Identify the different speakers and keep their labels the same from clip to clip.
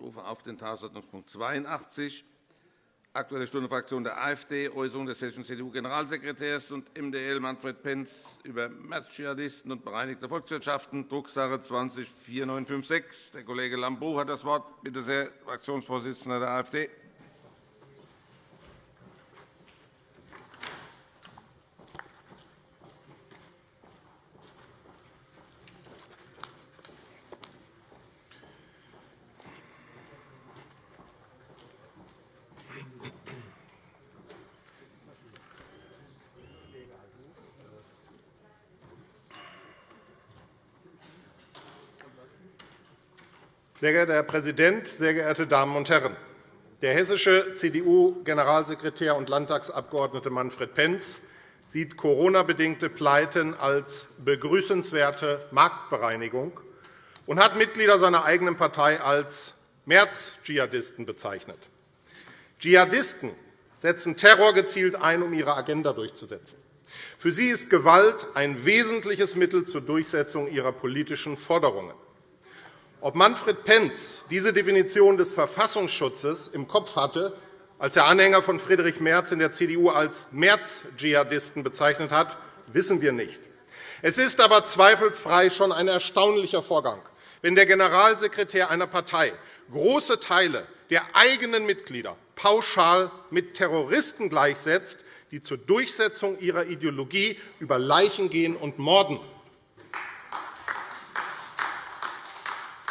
Speaker 1: Ich rufe auf den Tagesordnungspunkt 82, Aktuelle Stunde Fraktion der AfD, Äußerung des hessischen CDU-Generalsekretärs und MdL Manfred Penz über März-Dschihadisten und bereinigte Volkswirtschaften, Drucksache 20-4956. Der Kollege Lambrou hat das Wort. Bitte sehr, Fraktionsvorsitzender der AfD.
Speaker 2: Sehr geehrter Herr Präsident, sehr geehrte Damen und Herren! Der hessische CDU-Generalsekretär und Landtagsabgeordnete Manfred Penz sieht Corona-bedingte Pleiten als begrüßenswerte Marktbereinigung und hat Mitglieder seiner eigenen Partei als März-Dschihadisten bezeichnet. Dschihadisten setzen Terror gezielt ein, um ihre Agenda durchzusetzen. Für sie ist Gewalt ein wesentliches Mittel zur Durchsetzung ihrer politischen Forderungen. Ob Manfred Penz diese Definition des Verfassungsschutzes im Kopf hatte, als er Anhänger von Friedrich Merz in der CDU als März-Dschihadisten bezeichnet hat, wissen wir nicht. Es ist aber zweifelsfrei schon ein erstaunlicher Vorgang, wenn der Generalsekretär einer Partei große Teile der eigenen Mitglieder pauschal mit Terroristen gleichsetzt, die zur Durchsetzung ihrer Ideologie über Leichen gehen und morden.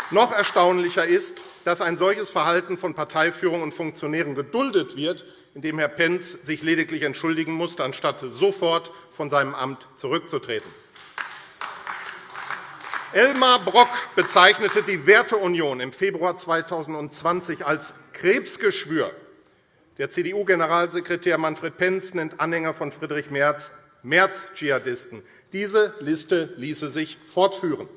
Speaker 2: Noch erstaunlicher ist, dass ein solches Verhalten von Parteiführung und Funktionären geduldet wird, indem Herr Pentz sich lediglich entschuldigen musste, anstatt sofort von seinem Amt zurückzutreten. Elmar Brock bezeichnete die Werteunion im Februar 2020 als Krebsgeschwür. Der CDU-Generalsekretär Manfred Pentz nennt Anhänger von Friedrich Merz März-Dschihadisten. Diese Liste ließe sich fortführen.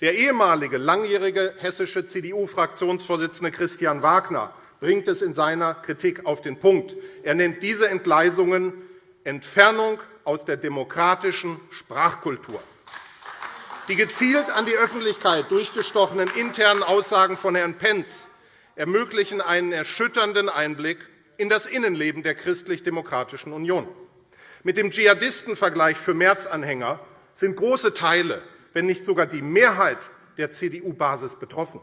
Speaker 2: Der ehemalige langjährige hessische CDU-Fraktionsvorsitzende Christian Wagner bringt es in seiner Kritik auf den Punkt. Er nennt diese Entgleisungen Entfernung aus der demokratischen Sprachkultur. Die gezielt an die Öffentlichkeit durchgestochenen internen Aussagen von Herrn Pentz ermöglichen einen erschütternden Einblick in das Innenleben der Christlich-Demokratischen Union. Mit dem Dschihadistenvergleich für März-Anhänger sind große Teile wenn nicht sogar die Mehrheit der CDU-Basis betroffen.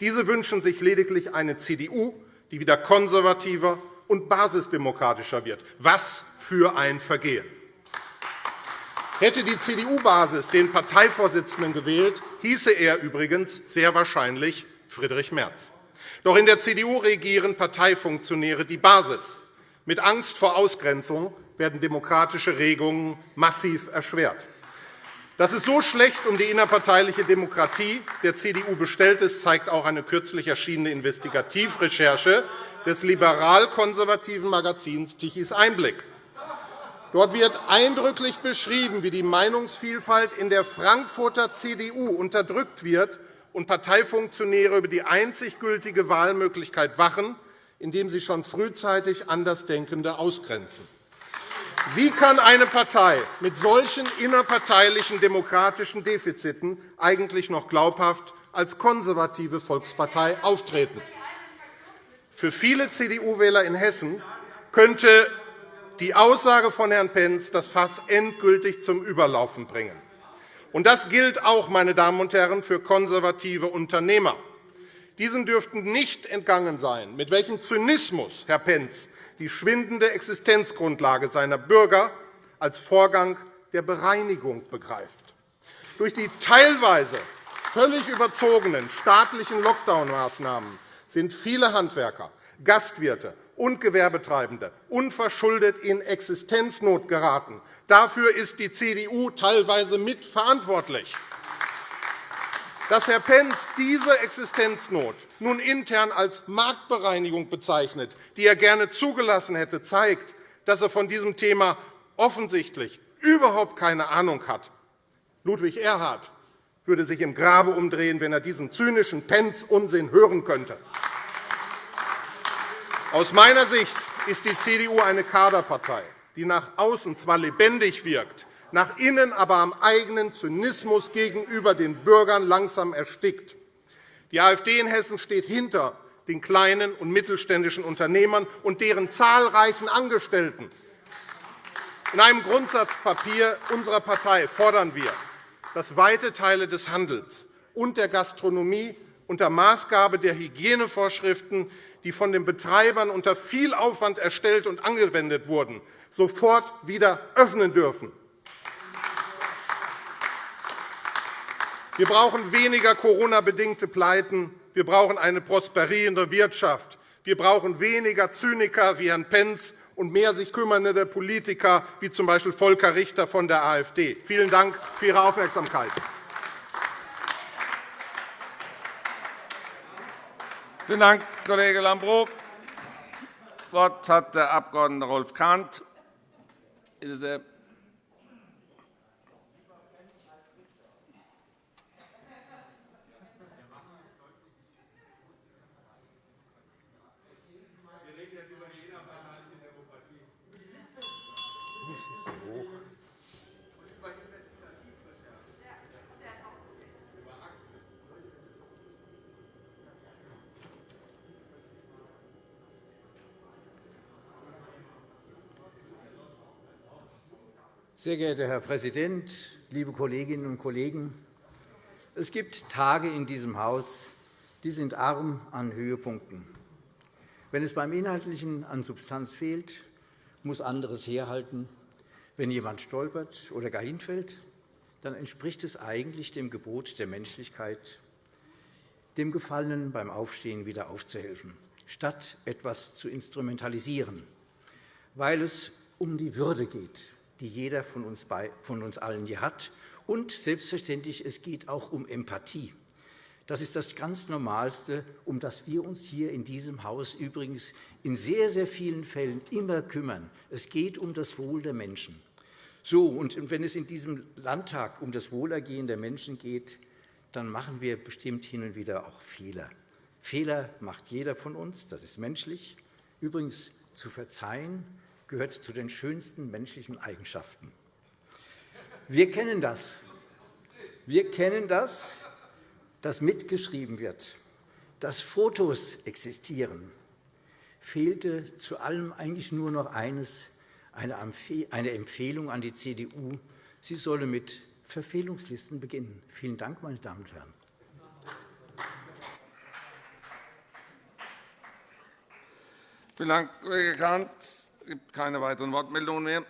Speaker 2: Diese wünschen sich lediglich eine CDU, die wieder konservativer und basisdemokratischer wird. Was für ein Vergehen! Hätte die CDU-Basis den Parteivorsitzenden gewählt, hieße er übrigens sehr wahrscheinlich Friedrich Merz. Doch in der CDU regieren Parteifunktionäre die Basis. Mit Angst vor Ausgrenzung werden demokratische Regungen massiv erschwert. Dass es so schlecht um die innerparteiliche Demokratie der CDU bestellt ist, zeigt auch eine kürzlich erschienene Investigativrecherche des liberal-konservativen Magazins Tichys Einblick. Dort wird eindrücklich beschrieben, wie die Meinungsvielfalt in der Frankfurter CDU unterdrückt wird und Parteifunktionäre über die einzig gültige Wahlmöglichkeit wachen, indem sie schon frühzeitig Andersdenkende ausgrenzen. Wie kann eine Partei mit solchen innerparteilichen demokratischen Defiziten eigentlich noch glaubhaft als konservative Volkspartei auftreten? Für viele CDU-Wähler in Hessen könnte die Aussage von Herrn Pentz das Fass endgültig zum Überlaufen bringen. Und das gilt auch, meine Damen und Herren, für konservative Unternehmer. Diesen dürften nicht entgangen sein, mit welchem Zynismus Herr Pentz die schwindende Existenzgrundlage seiner Bürger als Vorgang der Bereinigung begreift. Durch die teilweise völlig überzogenen staatlichen Lockdown-Maßnahmen sind viele Handwerker, Gastwirte und Gewerbetreibende unverschuldet in Existenznot geraten. Dafür ist die CDU teilweise mitverantwortlich. Dass Herr Pentz diese Existenznot nun intern als Marktbereinigung bezeichnet, die er gerne zugelassen hätte, zeigt, dass er von diesem Thema offensichtlich überhaupt keine Ahnung hat. Ludwig Erhard würde sich im Grabe umdrehen, wenn er diesen zynischen Pentz-Unsinn hören könnte. Aus meiner Sicht ist die CDU eine Kaderpartei, die nach außen zwar lebendig wirkt, nach innen aber am eigenen Zynismus gegenüber den Bürgern langsam erstickt. Die AfD in Hessen steht hinter den kleinen und mittelständischen Unternehmern und deren zahlreichen Angestellten. In einem Grundsatzpapier unserer Partei fordern wir, dass weite Teile des Handels und der Gastronomie unter Maßgabe der Hygienevorschriften, die von den Betreibern unter viel Aufwand erstellt und angewendet wurden, sofort wieder öffnen dürfen. Wir brauchen weniger Corona-bedingte Pleiten. Wir brauchen eine prosperierende Wirtschaft. Wir brauchen weniger Zyniker wie Herrn Pentz und mehr sich kümmernde Politiker wie z. B. Volker Richter von der AfD. Vielen Dank für Ihre Aufmerksamkeit.
Speaker 1: Vielen Dank, Kollege Lambrou. Das Wort hat der Abg. Rolf Kahnt. Bitte sehr.
Speaker 3: Sehr geehrter Herr Präsident, liebe Kolleginnen und Kollegen! Es gibt Tage in diesem Haus, die sind arm an Höhepunkten. Wenn es beim Inhaltlichen an Substanz fehlt, muss anderes herhalten. Wenn jemand stolpert oder gar hinfällt, dann entspricht es eigentlich dem Gebot der Menschlichkeit, dem Gefallenen beim Aufstehen wieder aufzuhelfen, statt etwas zu instrumentalisieren, weil es um die Würde geht, die jeder von uns, von uns allen hier hat. Und selbstverständlich, es geht auch um Empathie. Das ist das ganz Normalste, um das wir uns hier in diesem Haus übrigens in sehr, sehr vielen Fällen immer kümmern. Es geht um das Wohl der Menschen. So, und wenn es in diesem Landtag um das Wohlergehen der Menschen geht, dann machen wir bestimmt hin und wieder auch Fehler. Fehler macht jeder von uns, das ist menschlich. Übrigens, zu verzeihen gehört zu den schönsten menschlichen Eigenschaften. Wir kennen das. Wir kennen das, dass mitgeschrieben wird, dass Fotos existieren. Fehlte zu allem eigentlich nur noch eines, eine Empfehlung an die CDU. Sie solle mit Verfehlungslisten beginnen. Vielen Dank, meine Damen und Herren.
Speaker 1: Vielen Dank, Kollege Kahnt. Es gibt keine weiteren Wortmeldungen mehr.